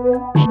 Música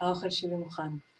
האוכל שלי מוכן.